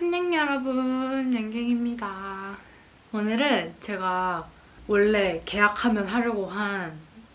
안녕 여러분 양갱입니다. 오늘은 제가 원래 계약하면 하려고 한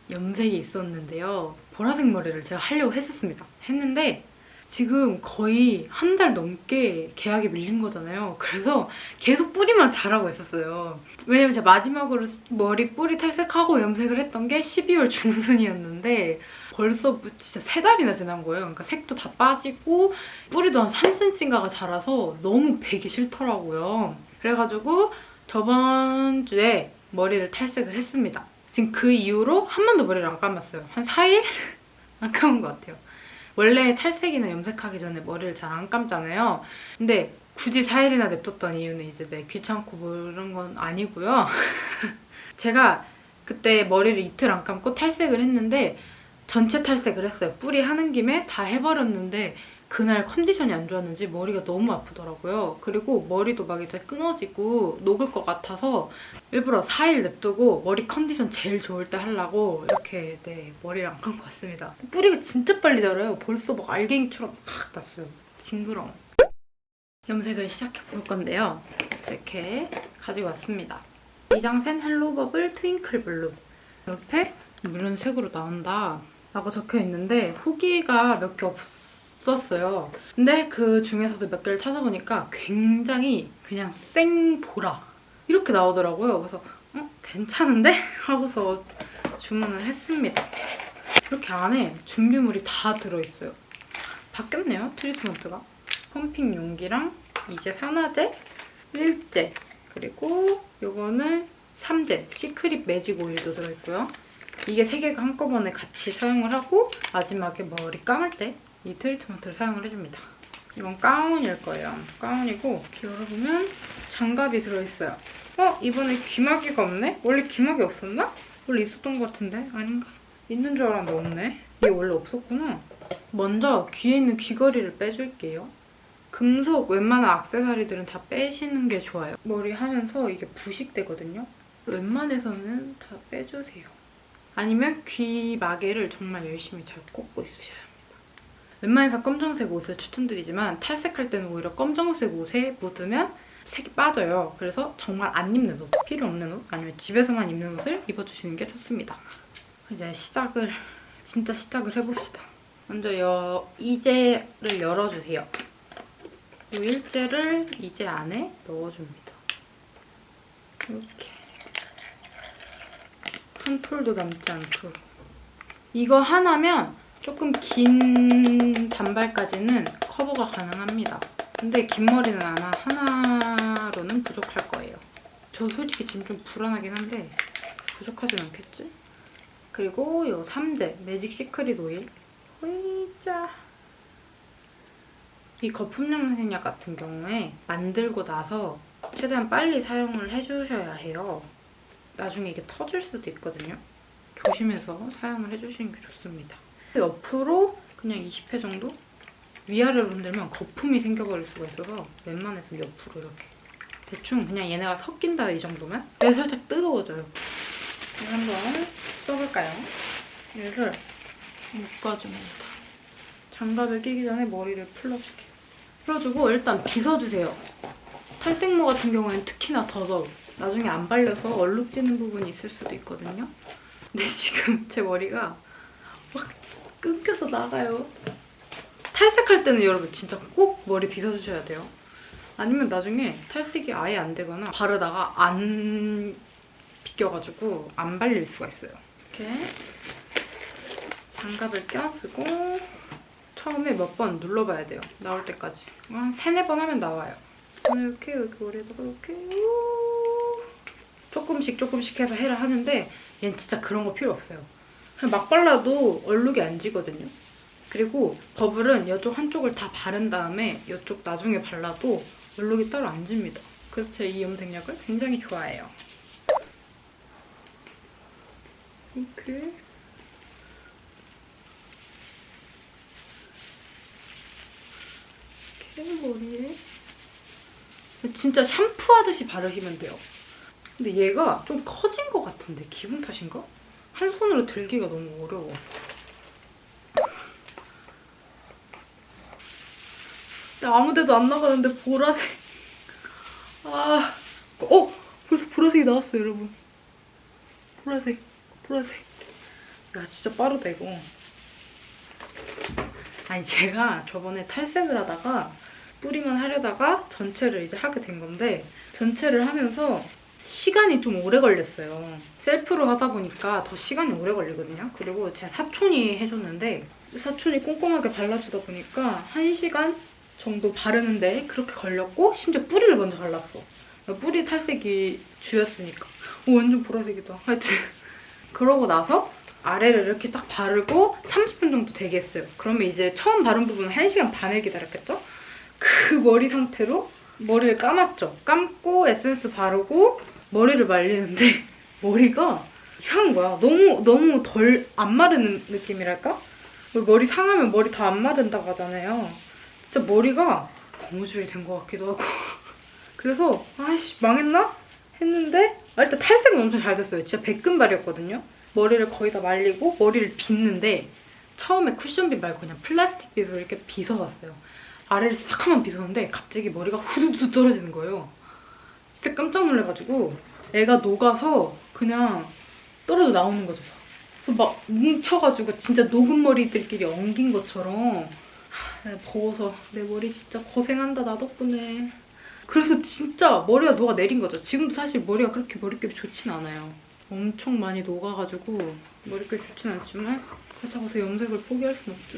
염색이 있었는데요. 보라색 머리를 제가 하려고 했었습니다. 했는데 지금 거의 한 달 넘게 계약이 밀린 거잖아요. 그래서 계속 뿌리만 자라고 있었어요. 왜냐면 제가 마지막으로 머리 뿌리 탈색하고 염색을 했던 게 12월 중순이었는데 벌써 진짜 세 달이나 지난 거예요. 그러니까 색도 다 빠지고 뿌리도 한 3cm인가가 자라서 너무 베기 싫더라고요. 그래가지고 저번 주에 머리를 탈색을 했습니다. 지금 그 이후로 한 번도 머리를 안 감았어요. 한 4일? 안 감은 것 같아요. 원래 탈색이나 염색하기 전에 머리를 잘 안 감잖아요. 근데 굳이 4일이나 냅뒀던 이유는 이제 내 귀찮고 뭐 이런 건 아니고요. 제가 그때 머리를 이틀 안 감고 탈색을 했는데 전체 탈색을 했어요. 뿌리 하는 김에 다 해버렸는데 그날 컨디션이 안 좋았는지 머리가 너무 아프더라고요. 그리고 머리도 막 이제 끊어지고 녹을 것 같아서 일부러 4일 냅두고 머리 컨디션 제일 좋을 때 하려고 이렇게 네 머리를 안 감고 왔습니다. 뿌리가 진짜 빨리 자라요. 벌써 막 알갱이처럼 막 났어요. 징그러워. 염색을 시작해 볼 건데요. 이렇게 가지고 왔습니다. 미장센 헬로버블 twinkle blue 옆에 이런 색으로 나온다 라고 적혀 있는데 후기가 몇 개 없었어요. 근데 그 중에서도 몇 개를 찾아보니까 굉장히 그냥 생보라 이렇게 나오더라고요. 그래서 어? 괜찮은데? 하고서 주문을 했습니다. 이렇게 안에 준비물이 다 들어있어요. 바뀌었네요, 트리트먼트가. 펌핑 용기랑 이제 산화제, 일제, 그리고 요거는 3제, secret magic oil도 들어있고요. 이게 세 개가 한꺼번에 같이 사용을 하고 마지막에 머리 감을 때 이 트리트먼트를 사용을 해줍니다. 이건 가운일 거예요. 가운이고 이렇게 열어보면 장갑이 들어있어요. 어? 이번에 귀마개가 없네? 원래 귀마개 없었나? 원래 있었던 것 같은데? 아닌가? 있는 줄 알았는데 없네. 이게 원래 없었구나. 먼저 귀에 있는 귀걸이를 빼줄게요. 금속 웬만한 악세사리들은 다 빼시는 게 좋아요. 머리 하면서 이게 부식되거든요. 웬만해서는 다 빼주세요. 아니면 귀 마개를 정말 열심히 잘 꽂고 있으셔야 합니다. 웬만해서 검정색 옷을 추천드리지만 탈색할 때는 오히려 검정색 옷에 묻으면 색이 빠져요. 그래서 정말 안 입는 옷, 필요 없는 옷 아니면 집에서만 입는 옷을 입어주시는 게 좋습니다. 이제 시작을, 진짜 시작을 해봅시다. 먼저 여, 이제를 열어주세요. 이 일제를 이제 안에 넣어줍니다. 이렇게. 한 톨도 남지 않도록. 이거 하나면 조금 긴 단발까지는 커버가 가능합니다. 근데 긴 머리는 아마 하나로는 부족할 거예요. 저 솔직히 지금 좀 불안하긴 한데 부족하진 않겠지? 그리고 이 3제 매직 시크릿 오일 으이짜 이 거품 염색약 같은 경우에 만들고 나서 최대한 빨리 사용을 해주셔야 해요. 나중에 이게 터질 수도 있거든요. 조심해서 사용을 해주시는 게 좋습니다. 옆으로 그냥 20회 정도? 위아래로 흔들면 거품이 생겨버릴 수가 있어서 웬만해서 옆으로 이렇게 대충 그냥 얘네가 섞인다 이 정도면 얘 살짝 뜨거워져요. 이걸 한번 써볼까요? 얘를 묶어줍니다. 장갑을 끼기 전에 머리를 풀어줄게요. 풀어주고 일단 빗어주세요. 탈색모 같은 경우에는 특히나 더더욱 나중에 안 발려서 얼룩지는 부분이 있을 수도 있거든요. 근데 지금 제 머리가 막 끊겨서 나가요. 탈색할 때는 여러분 진짜 꼭 머리 빗어주셔야 돼요. 아니면 나중에 탈색이 아예 안 되거나 바르다가 안 비껴가지고 안 발릴 수가 있어요. 이렇게 장갑을 껴주고 처음에 몇 번 눌러봐야 돼요. 나올 때까지. 한 세네 번 하면 나와요. 이렇게 여기 머리에다가 이렇게 조금씩 조금씩 해서 해를 하는데 얘는 진짜 그런 거 필요 없어요. 그냥 막 발라도 얼룩이 안 지거든요. 그리고 버블은 이쪽 한쪽을 다 바른 다음에 이쪽 나중에 발라도 얼룩이 따로 안 집니다. 그래서 제가 이 염색약을 굉장히 좋아해요. 이렇게 이렇게 머리에 진짜 샴푸하듯이 바르시면 돼요. 근데 얘가 좀 커진 것 같은데 기분 탓인가? 한 손으로 들기가 너무 어려워. 아무 데도 안 나가는데 보라색. 아, 어 벌써 보라색이 나왔어요, 여러분. 보라색, 보라색. 야 진짜 빠르다 이거. 아니 제가 저번에 탈색을 하다가 뿌리만 하려다가 전체를 이제 하게 된 건데 전체를 하면서 시간이 좀 오래 걸렸어요. 셀프로 하다 보니까 더 시간이 오래 걸리거든요. 그리고 제 사촌이 해줬는데 사촌이 꼼꼼하게 발라주다 보니까 1시간 정도 바르는데 그렇게 걸렸고 심지어 뿌리를 먼저 발랐어. 뿌리 탈색이 주였으니까. 오, 완전 보라색이다. 하여튼 그러고 나서 아래를 이렇게 딱 바르고 30분 정도 되게 했어요. 그러면 이제 처음 바른 부분은 1시간 반을 기다렸겠죠? 그 머리 상태로 머리를 감았죠. 감고 에센스 바르고 머리를 말리는데 머리가 이상한 거야. 너무 너무 덜 안 마르는 느낌이랄까? 머리 상하면 머리 다 안 마른다고 하잖아요. 진짜 머리가 고무줄이 된 것 같기도 하고 그래서 아이씨 망했나? 했는데 아, 일단 탈색은 엄청 잘 됐어요. 진짜 백금발이었거든요. 머리를 거의 다 말리고 머리를 빗는데 처음에 쿠션빗 말고 그냥 플라스틱 빗으로 이렇게 빗어봤어요. 아래를 싹 한번 빗었는데 갑자기 머리가 후두두 떨어지는 거예요. 진짜 깜짝 놀래가지고 애가 녹아서 그냥 떨어져 나오는 거죠. 그래서 막 뭉쳐가지고 진짜 녹은 머리들끼리 엉긴 것처럼 하, 더워서 내 머리 진짜 고생한다 나 덕분에 그래서 진짜 머리가 녹아 내린 거죠. 지금도 사실 머리가 그렇게 머릿결이 좋진 않아요. 엄청 많이 녹아가지고 머릿결이 좋진 않지만 그렇다고 해서 염색을 포기할 순 없죠.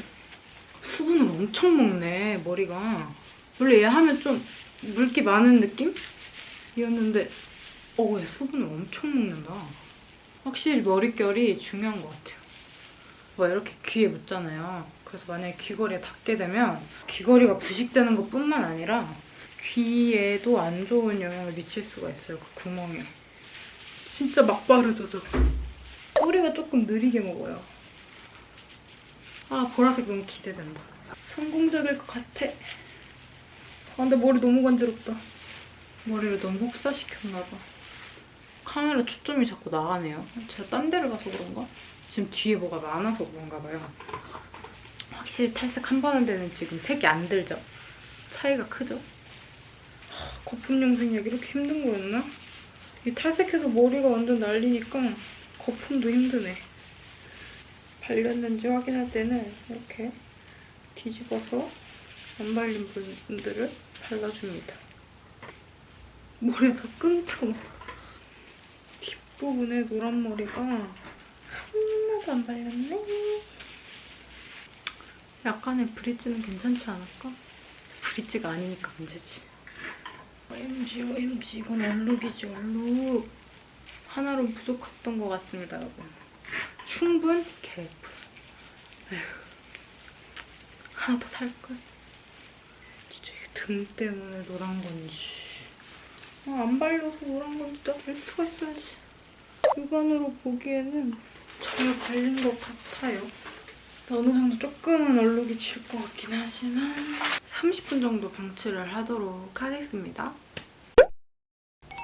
수분을 엄청 먹네 머리가. 원래 얘 하면 좀 물기 많은 느낌 이었는데 어, 얘 수분을 엄청 먹는다. 확실히 머릿결이 중요한 것 같아요. 뭐 이렇게 귀에 묻잖아요. 그래서 만약에 귀걸이에 닿게 되면 귀걸이가 부식되는 것뿐만 아니라 귀에도 안 좋은 영향을 미칠 수가 있어요. 그 구멍에. 진짜 막 바르죠, 저. 뿌리가 조금 느리게 먹어요. 아, 보라색 너무 기대된다. 성공적일 것 같아. 아, 근데 머리 너무 간지럽다. 머리를 너무 혹사시켰나 봐. 카메라 초점이 자꾸 나가네요. 제가 딴 데를 가서 그런가? 지금 뒤에 뭐가 많아서 그런가 봐요. 확실히 탈색 한 번 한 데는 지금 색이 안 들죠? 차이가 크죠? 하, 거품 염색약 이렇게 힘든 거였나? 이 탈색해서 머리가 완전 날리니까 거품도 힘드네. 발렸는지 확인할 때는 이렇게 뒤집어서 안 발린 분들을 발라줍니다. 머리에서 끙끙. 뒷부분에 노란 머리가 하나도 안 발렸네. 약간의 브릿지는 괜찮지 않을까? 브릿지가 아니니까 문제지. OMG, OMG. 이건 얼룩이지, 얼룩. 하나로 부족했던 것 같습니다, 여러분. 충분 개뿔. 하나 더 살걸. 진짜 이게 등 때문에 노란 건지. 아, 안 발려서 노란 건지 나알 수가 있어야지. 육안으로 보기에는 잘 발린 것 같아요. 어느 정도 조금은 얼룩이 질 것 같긴 하지만 30분 정도 방치를 하도록 하겠습니다.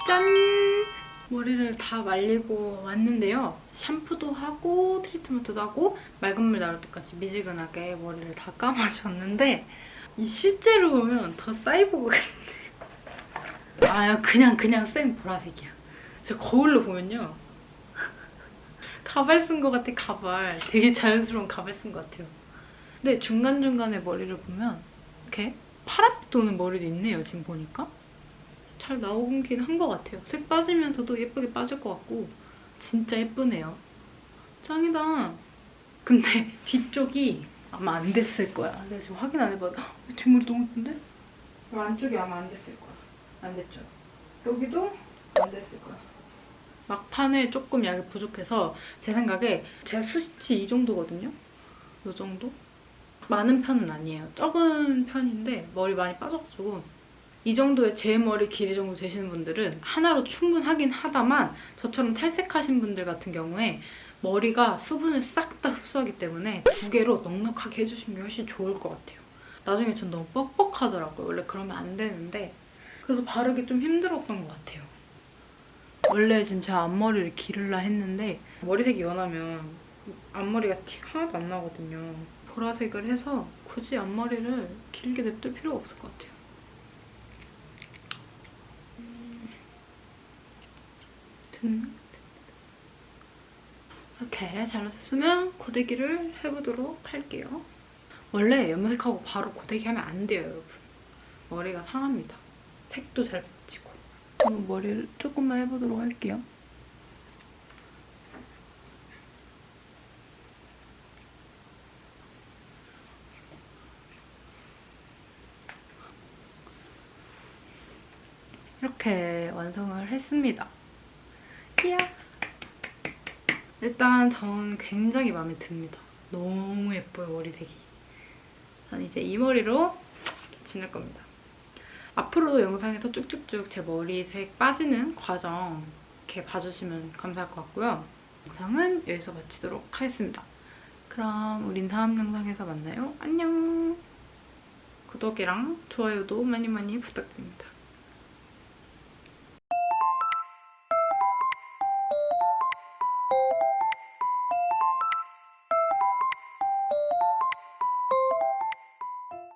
짠! 머리를 다 말리고 왔는데요. 샴푸도 하고 트리트먼트도 하고 맑은 물 나올 때까지 미지근하게 머리를 다 감아줬는데 이 실제로 보면 더 사이보그 같아. 아 그냥 그냥 생 보라색이야. 저 거울로 보면요. 가발 쓴 것 같아 가발. 되게 자연스러운 가발 쓴 것 같아요. 근데 중간중간에 머리를 보면 이렇게 파랗게 도는 머리도 있네요 지금 보니까. 잘 나오긴 한 것 같아요. 색 빠지면서도 예쁘게 빠질 것 같고 진짜 예쁘네요. 짱이다. 근데 뒤쪽이 아마 안 됐을 거야. 내가 지금 확인 안 해봐도 헉, 뒷머리 너무 예쁜데? 안쪽이 아마 안 됐을 거야. 안 됐죠? 여기도 안 됐을 거야. 막판에 조금 약이 부족해서 제 생각에 제 수시치 이 정도거든요? 이 정도? 많은 편은 아니에요. 적은 편인데 머리 많이 빠져가지고 이 정도의 제 머리 길이 정도 되시는 분들은 하나로 충분하긴 하다만 저처럼 탈색하신 분들 같은 경우에 머리가 수분을 싹 다 흡수하기 때문에 두 개로 넉넉하게 해주시는 게 훨씬 좋을 것 같아요. 나중에 전 너무 뻑뻑하더라고요. 원래 그러면 안 되는데 그래서 바르기 좀 힘들었던 것 같아요. 원래 지금 제가 앞머리를 기르려 했는데 머리색이 연하면 앞머리가 티 하나도 안 나거든요. 보라색을 해서 굳이 앞머리를 길게 냅둘 필요가 없을 것 같아요. 이렇게 잘라줬으면 고데기를 해보도록 할게요. 원래 염색하고 바로 고데기 하면 안 돼요, 여러분. 머리가 상합니다. 색도 잘 붙이고. 그럼 머리를 조금만 해보도록 할게요. 이렇게 완성을 했습니다. 이야. 일단 전 굉장히 마음에 듭니다. 너무 예뻐요, 머리색이. 전 이제 이 머리로 지낼 겁니다. 앞으로도 영상에서 쭉쭉쭉 제 머리색 빠지는 과정 이렇게 봐주시면 감사할 것 같고요. 영상은 여기서 마치도록 하겠습니다. 그럼 우린 다음 영상에서 만나요. 안녕! 구독이랑 좋아요도 많이 많이 부탁드립니다.